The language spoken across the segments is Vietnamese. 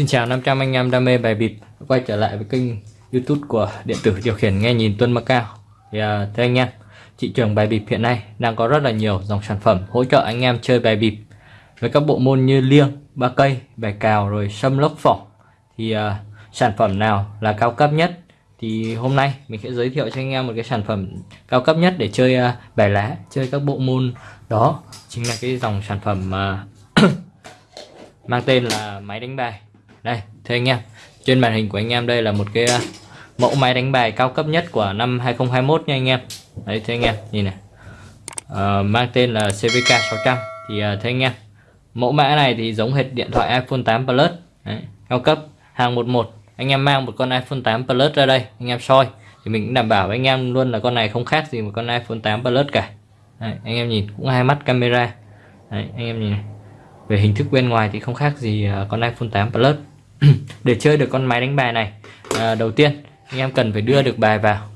Xin chào 500 anh em đam mê bài bịp quay trở lại với kênh YouTube của điện tử điều khiển nghe nhìn Tuân Macao. Thì uh, thưa anh em, thị trường bài bịp hiện nay đang có rất là nhiều dòng sản phẩm hỗ trợ anh em chơi bài bịp với các bộ môn như liêng, ba cây, bài cào rồi sâm lốc phỏng. Thì uh, sản phẩm nào là cao cấp nhất? Thì hôm nay mình sẽ giới thiệu cho anh em một cái sản phẩm cao cấp nhất để chơi uh, bài lá, chơi các bộ môn đó chính là cái dòng sản phẩm uh, mang tên là máy đánh bài đây thưa anh em trên màn hình của anh em đây là một cái uh, mẫu máy đánh bài cao cấp nhất của năm 2021 nha anh em. Đấy thưa anh em nhìn này. À, mang tên là CVK 600 thì à, thưa anh em mẫu mã này thì giống hệt điện thoại iPhone 8 Plus. Đấy, cao cấp hàng 11 anh em mang một con iPhone 8 Plus ra đây anh em soi thì mình cũng đảm bảo với anh em luôn là con này không khác gì một con iPhone 8 Plus cả. Đấy, anh em nhìn cũng hai mắt camera. Đấy, anh em nhìn này. Về hình thức bên ngoài thì không khác gì uh, con iPhone 8 Plus. để chơi được con máy đánh bài này. À, đầu tiên anh em cần phải đưa được bài vào.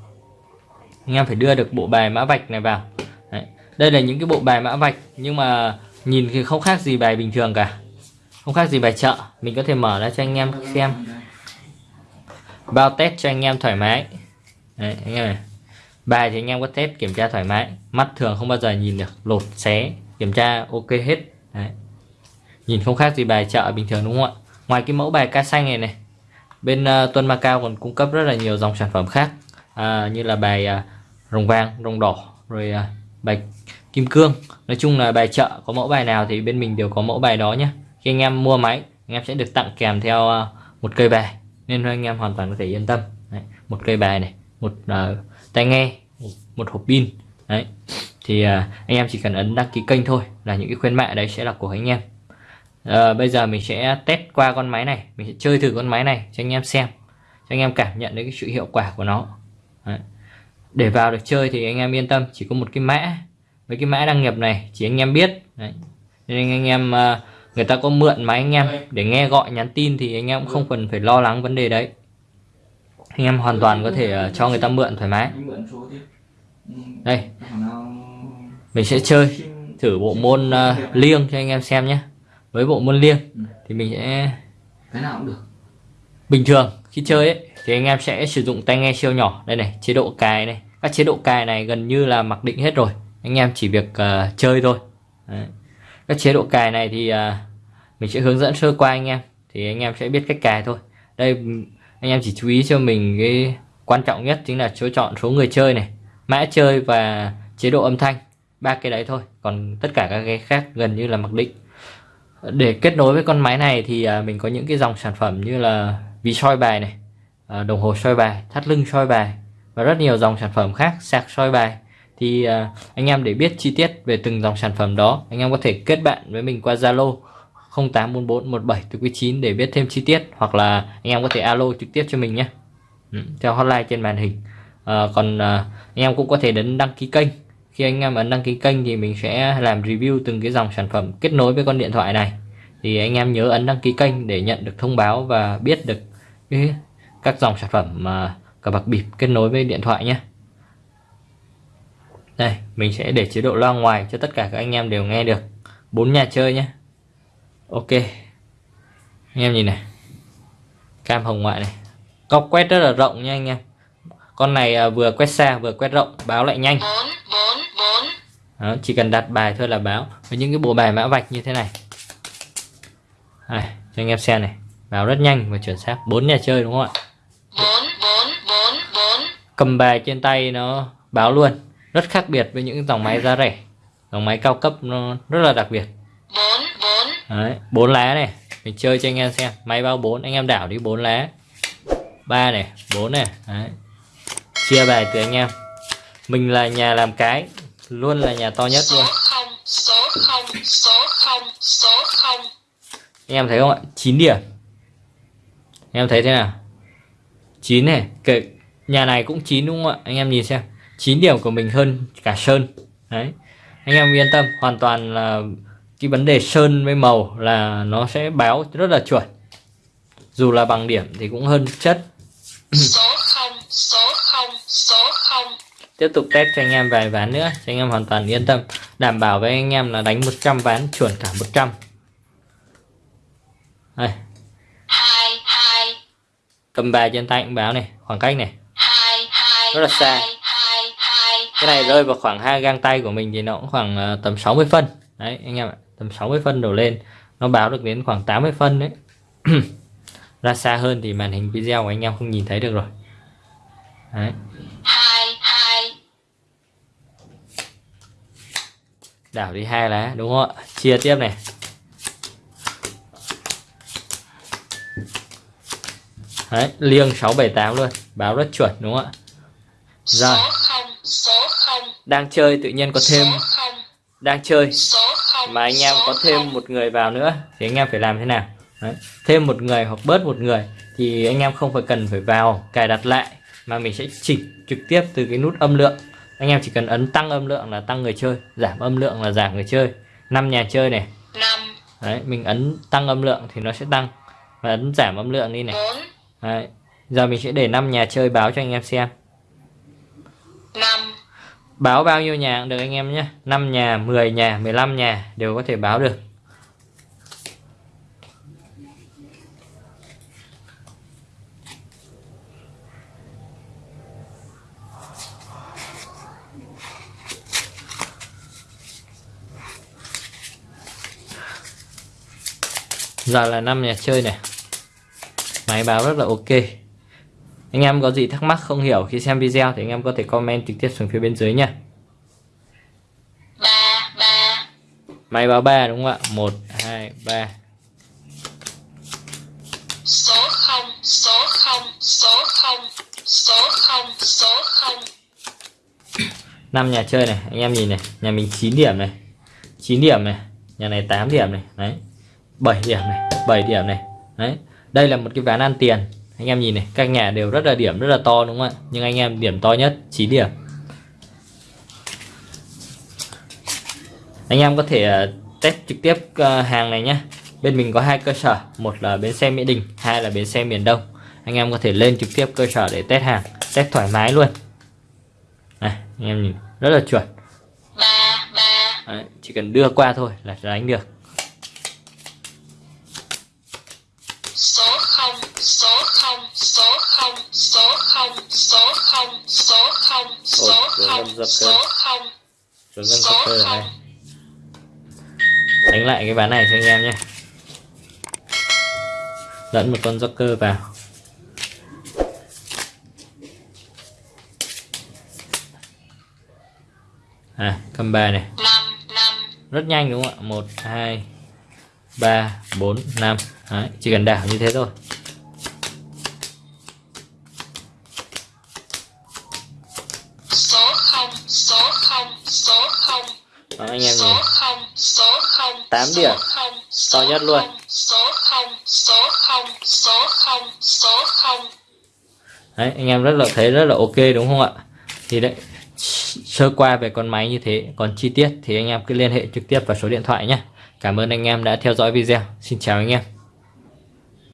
Anh em phải đưa được bộ bài mã vạch này vào. Đấy. đây là những cái bộ bài mã vạch nhưng mà nhìn thì không khác gì bài bình thường cả. Không khác gì bài chợ. Mình có thể mở ra cho anh em xem. Bao test cho anh em thoải mái. Đấy, anh em này. Bài thì anh em có test kiểm tra thoải mái. Mắt thường không bao giờ nhìn được. Lột xé kiểm tra ok hết. Đấy. nhìn không khác gì bài chợ bình thường đúng không ạ? Ngoài cái mẫu bài ca xanh này này bên ờ, uh, Tuân Macao còn cung cấp rất là nhiều dòng sản phẩm khác. Uh, như là bài uh, rồng vàng rồng đỏ rồi uh, bài kim cương. Nói chung là bài chợ có mẫu bài nào thì bên mình đều có mẫu bài đó nhé khi anh em mua máy anh em sẽ được tặng kèm theo uh, một cây bài nên anh em hoàn toàn có thể yên tâm. Đấy, một cây bài này một uh, tai nghe một hộp pin. Đấy thì uh, anh em chỉ cần ấn đăng ký kênh thôi là những cái khuyến mại đấy sẽ là của anh em à, bây giờ mình sẽ test qua con máy này. Mình sẽ chơi thử con máy này cho anh em xem. Cho anh em cảm nhận được cái sự hiệu quả của nó. Đấy. để vào được chơi thì anh em yên tâm chỉ có một cái mã. Với cái mã đăng nhập này chỉ anh em biết. Đấy. nên anh em ờ, người ta có mượn máy anh em để nghe gọi nhắn tin thì anh em cũng không cần phải lo lắng vấn đề đấy. Anh em hoàn toàn có thể ờ, cho người ta mượn thoải mái. Đây. Mình sẽ chơi thử bộ môn uh, liêng cho anh em xem nhé với bộ môn liêng ừ. thì mình sẽ cái nào cũng được. bình thường khi chơi ấy thì anh em sẽ sử dụng tai nghe siêu nhỏ. Đây này chế độ cài này. Các chế độ cài này gần như là mặc định hết rồi. Anh em chỉ việc uh, chơi thôi. Đấy. các chế độ cài này thì uh, mình sẽ hướng dẫn sơ qua anh em thì anh em sẽ biết cách cài thôi. Đây anh em chỉ chú ý cho mình cái quan trọng nhất chính là chỗ chọn số người chơi này mã chơi và chế độ âm thanh. Ba cái đấy thôi còn tất cả các cái khác gần như là mặc định để kết nối với con máy này thì à, mình có những cái dòng sản phẩm như là ví soi bài này à, đồng hồ soi bài thắt lưng soi bài và rất nhiều dòng sản phẩm khác sạc soi bài. Thì à, anh em để biết chi tiết về từng dòng sản phẩm đó anh em có thể kết bạn với mình qua Zalo 084417 để biết thêm chi tiết hoặc là anh em có thể alo trực tiếp cho mình nhé. Ừ, theo hotline trên màn hình. À, còn à, anh em cũng có thể đến đăng ký kênh khi anh em ấn đăng ký kênh thì mình sẽ làm review từng cái dòng sản phẩm kết nối với con điện thoại này. Thì anh em nhớ ấn đăng ký kênh để nhận được thông báo và biết được các dòng sản phẩm mà cờ bạc bịp kết nối với điện thoại nhé. Đây, mình sẽ để chế độ loa ngoài cho tất cả các anh em đều nghe được. Bốn nhà chơi nhé. Ok. Anh em nhìn này. Cam hồng ngoại này. Góc quét rất là rộng nha anh em. Con này à, vừa quét xa, vừa quét rộng. Báo lại nhanh đó, chỉ cần đặt bài thôi là báo. Với những cái bộ bài mã vạch như thế này. Đây, cho anh em xem này. Báo rất nhanh và chuẩn xác. Bốn nhà chơi đúng không ạ? 4, 4, 4, 4. cầm bài trên tay nó báo luôn. Rất khác biệt với những dòng máy giá rẻ. Dòng máy cao cấp nó rất là đặc biệt. 4, 4. Đấy, 4 lá này. Mình chơi cho anh em xem. Máy báo 4 anh em đảo đi 4 lá. Ba này 4 này. Đấy. chia bài từ anh em. Mình là nhà làm cái luôn là nhà to nhất luôn. số 0 số 0 số 0 số 0 anh em thấy không ạ? 9 điểm. Anh em thấy thế nào? 9 này. Kể nhà này cũng 9 đúng không ạ? Anh em nhìn xem. 9 điểm của mình hơn cả sơn. Đấy. Anh em yên tâm hoàn toàn là cái vấn đề sơn với màu là nó sẽ báo rất là chuẩn. Dù là bằng điểm thì cũng hơn chất. Số 0 số 0 số 0 tiếp tục test cho anh em vài ván nữa cho anh em hoàn toàn yên tâm. Đảm bảo với anh em là đánh 100 ván chuẩn cả 100 đây. Cầm bài trên tay cũng báo này khoảng cách này. Rất là xa. cái này rơi vào khoảng hai gang tay của mình thì nó cũng khoảng ờ, tầm 60 phân. Đấy anh em ạ tầm 60 phân đổ lên. Nó báo được đến khoảng 80 phân đấy. Ra xa hơn thì màn hình video của anh em không nhìn thấy được rồi. Đấy hai hai đảo đi hai lá đúng không ạ? Chia tiếp này. Đấy liêng 678 luôn báo rất chuẩn đúng không ạ? Rồi. đang chơi tự nhiên có thêm. Đang chơi. Mà anh em có thêm một người vào nữa thì anh em phải làm thế nào? Đấy. thêm một người hoặc bớt một người thì anh em không phải cần phải vào cài đặt lại mà mình sẽ chỉnh trực tiếp từ cái nút âm lượng anh em chỉ cần ấn tăng âm lượng là tăng người chơi giảm âm lượng là giảm người chơi. Năm nhà chơi này. Năm. Đấy, mình ấn tăng âm lượng thì nó sẽ tăng. Và ấn giảm âm lượng đi này. Đấy. giờ mình sẽ để 5 nhà chơi báo cho anh em xem. Năm. Báo bao nhiêu nhà cũng được anh em nhé. 5 nhà 10 nhà 15 nhà đều có thể báo được giờ là 5 nhà chơi này. Máy báo rất là ok. Anh em có gì thắc mắc không hiểu khi xem video thì anh em có thể comment trực tiếp xuống phía bên dưới nha ba ba máy báo 3 đúng không ạ? 1 2 3 số không số không số không số không số không. 5 nhà chơi này anh em nhìn này nhà mình 9 điểm này 9 điểm này nhà này 8 điểm này đấy 7 điểm này 7 điểm này. Đấy đây là một cái ván ăn tiền. Anh em nhìn này các nhà đều rất là điểm rất là to đúng không ạ? Nhưng anh em điểm to nhất 9 điểm. Anh em có thể ờ, test trực tiếp ờ, hàng này nhé bên mình có hai cơ sở một là bến xe mỹ đình hai là bến xe miền đông. Anh em có thể lên trực tiếp cơ sở để test hàng test thoải mái luôn. Này anh em nhìn rất là chuẩn. Đấy, chỉ cần đưa qua thôi là đánh được không số không số không số không số không số không số không số không Rồi ngân số sắp cơ đánh lại cái ván này cho anh em nhé. Lẫn một con joker vào. À cầm bài này. Rất nhanh đúng không ạ? Một hai ba bốn năm. Đấy, chỉ cần đảo như thế thôi. Số không số không số không. Đó, anh em số nhìn. không số không Tám số điểm. không To số nhất luôn. số không số không số không số không. Đấy anh em rất là thấy rất là ok đúng không ạ? Thì đấy sơ qua về con máy như thế còn chi tiết thì anh em cứ liên hệ trực tiếp vào số điện thoại nhé cảm ơn anh em đã theo dõi video. Xin chào anh em.